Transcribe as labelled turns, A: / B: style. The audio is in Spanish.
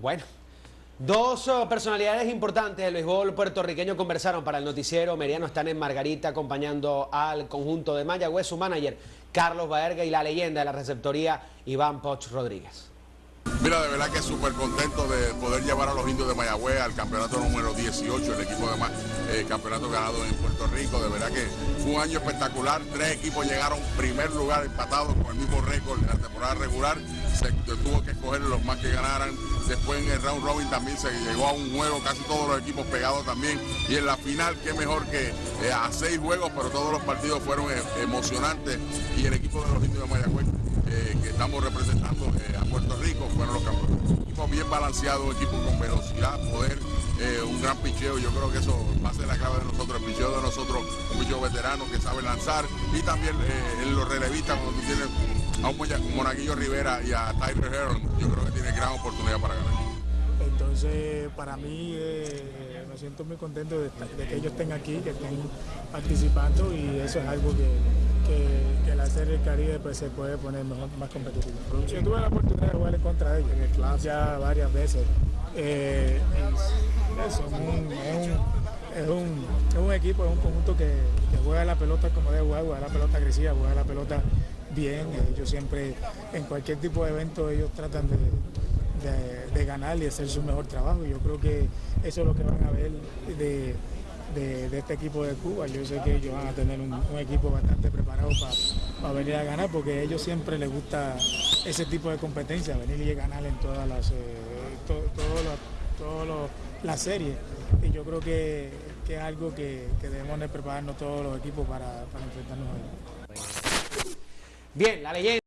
A: Bueno, dos oh, personalidades importantes del béisbol puertorriqueño conversaron para el noticiero Meriano. Están en Margarita acompañando al conjunto de Mayagüez, su manager Carlos Baerga y la leyenda de la receptoría Iván Poch Rodríguez.
B: Mira, de verdad que súper contento de poder llevar a los indios de Mayagüez al campeonato número 18, el equipo de eh, campeonato ganado en Puerto Rico. De verdad que fue un año espectacular. Tres equipos llegaron primer lugar empatados con el mismo récord en la temporada regular. Se tuvo que escoger los más que ganaran. Después en el round robin también se llegó a un juego, casi todos los equipos pegados también. Y en la final, qué mejor que eh, a seis juegos, pero todos los partidos fueron eh, emocionantes. Y el equipo de los indios de Mayagüez estamos representando a Puerto Rico fueron los campeones. Equipo bien balanceado, equipo con velocidad, poder, eh, un gran picheo. Yo creo que eso va a ser la clave de nosotros, el picheo de nosotros, un picheo veterano que sabe lanzar y también eh, los relevistas cuando tú tienes a un Monaguillo Rivera y a Tyler Heron, yo creo que tiene gran oportunidad para ganar.
C: Entonces, para mí, eh, me siento muy contento de, que ellos estén aquí, que estén participando y eso es algo que, del Caribe pues, se puede poner más competitivo. Yo tuve la oportunidad de jugar contra de ellos en el club ya varias veces. Eh, es, un, es, un, equipo, es un conjunto que, juega la pelota como debe jugar, juega la pelota agresiva, juega la pelota bien. Ellos siempre, en cualquier tipo de evento, ellos tratan de, de, ganar y hacer su mejor trabajo. Yo creo que eso es lo que van a ver de de, este equipo de Cuba. Yo sé que ellos van a tener un, equipo bastante preparado para venir a ganar porque a ellos siempre les gusta ese tipo de competencia, venir y ganar en todas las, eh, las series. Y yo creo que, es algo que, debemos de prepararnos todos los equipos para, para enfrentarnos a ellos.
A: Bien, la leyenda.